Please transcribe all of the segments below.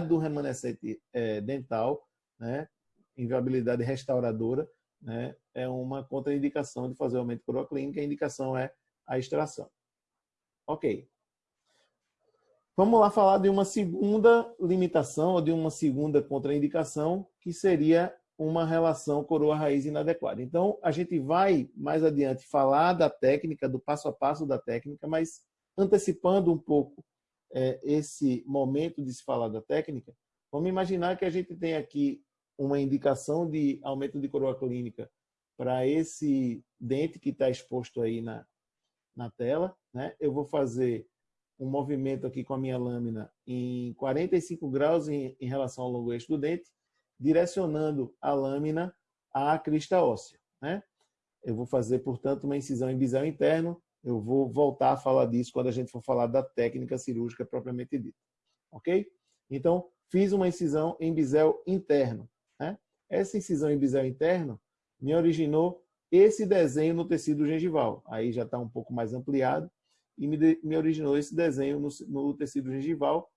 do remanescente é, dental, né, inviabilidade restauradora, né, é uma contraindicação de fazer aumento de coroa clínica, a indicação é a extração. Ok. Vamos lá falar de uma segunda limitação, ou de uma segunda contraindicação, que seria uma relação coroa-raiz inadequada. Então, a gente vai mais adiante falar da técnica, do passo a passo da técnica, mas antecipando um pouco é, esse momento de se falar da técnica, vamos imaginar que a gente tem aqui uma indicação de aumento de coroa clínica para esse dente que está exposto aí na, na tela. Né? Eu vou fazer um movimento aqui com a minha lâmina em 45 graus em, em relação ao longo eixo do dente, direcionando a lâmina à crista óssea. Né? Eu vou fazer, portanto, uma incisão em bisel interno. Eu vou voltar a falar disso quando a gente for falar da técnica cirúrgica propriamente dita. Ok? Então, fiz uma incisão em bisel interno. Né? Essa incisão em bisel interno me originou esse desenho no tecido gengival. Aí já está um pouco mais ampliado e me, de, me originou esse desenho no, no, tecido gengival.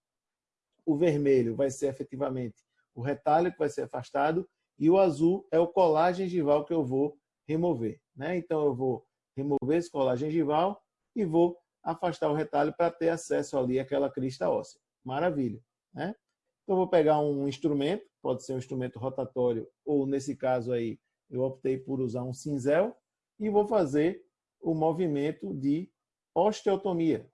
O vermelho vai ser efetivamente o retalho que vai ser afastado e o azul é o colar gengival que eu vou remover. Né? Então eu vou remover esse colar gengival e vou afastar o retalho para ter acesso ali àquela crista óssea. Maravilha. Né? Então vou pegar um instrumento, pode ser um instrumento rotatório ou nesse caso aí eu optei por usar um cinzel e vou fazer o movimento de osteotomia.